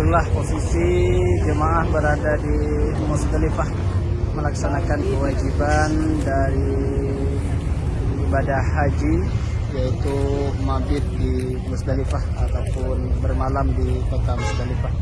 itulah posisi jemaah berada di Musdalifah melaksanakan kewajiban dari ibadah haji yaitu mabit di Musdalifah ataupun bermalam di kota Musdalifah.